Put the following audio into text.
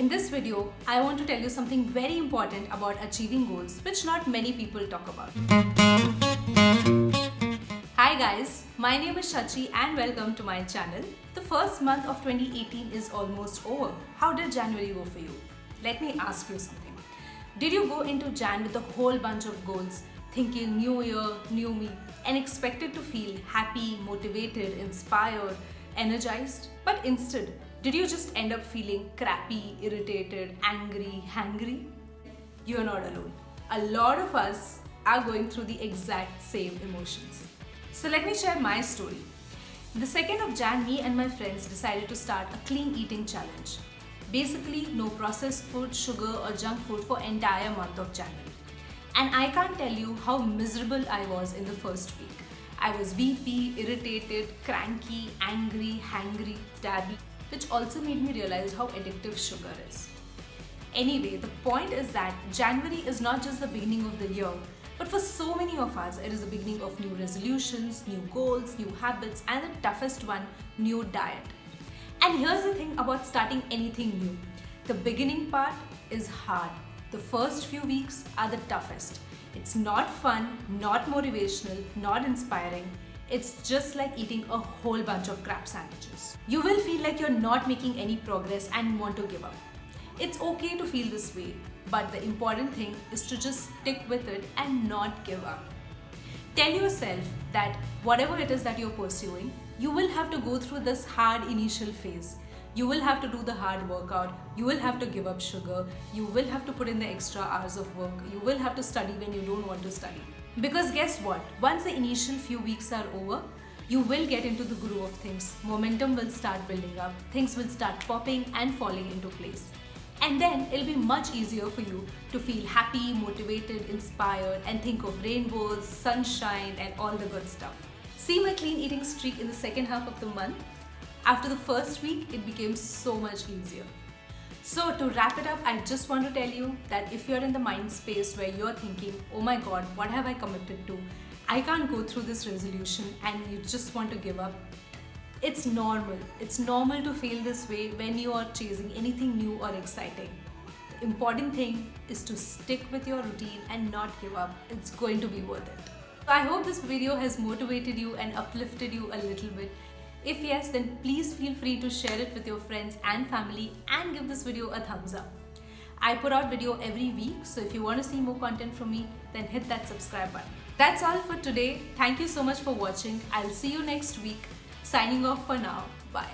In this video, I want to tell you something very important about achieving goals which not many people talk about. Hi guys, my name is Shachi and welcome to my channel. The first month of 2018 is almost over. How did January go for you? Let me ask you something. Did you go into Jan with a whole bunch of goals, thinking new year, new me, and expected to feel happy, motivated, inspired, energized? But instead, did you just end up feeling crappy, irritated, angry, hangry? You're not alone. A lot of us are going through the exact same emotions. So let me share my story. The 2nd of Jan, me and my friends decided to start a clean eating challenge. Basically, no processed food, sugar or junk food for entire month of January. And I can't tell you how miserable I was in the first week. I was weepy, irritated, cranky, angry, hangry, stabby which also made me realize how addictive sugar is. Anyway, the point is that January is not just the beginning of the year, but for so many of us, it is the beginning of new resolutions, new goals, new habits, and the toughest one, new diet. And here's the thing about starting anything new. The beginning part is hard. The first few weeks are the toughest. It's not fun, not motivational, not inspiring, it's just like eating a whole bunch of crap sandwiches. You will feel like you're not making any progress and want to give up. It's okay to feel this way, but the important thing is to just stick with it and not give up. Tell yourself that whatever it is that you're pursuing, you will have to go through this hard initial phase. You will have to do the hard workout, you will have to give up sugar, you will have to put in the extra hours of work, you will have to study when you don't want to study. Because guess what? Once the initial few weeks are over, you will get into the groove of things. Momentum will start building up, things will start popping and falling into place. And then it'll be much easier for you to feel happy, motivated, inspired, and think of rainbows, sunshine, and all the good stuff. See my clean eating streak in the second half of the month? After the first week, it became so much easier. So to wrap it up, I just want to tell you that if you're in the mind space where you're thinking, oh my god, what have I committed to? I can't go through this resolution and you just want to give up. It's normal. It's normal to feel this way when you are chasing anything new or exciting. The important thing is to stick with your routine and not give up. It's going to be worth it. I hope this video has motivated you and uplifted you a little bit. If yes, then please feel free to share it with your friends and family and give this video a thumbs up. I put out video every week, so if you want to see more content from me, then hit that subscribe button. That's all for today. Thank you so much for watching. I'll see you next week. Signing off for now. Bye.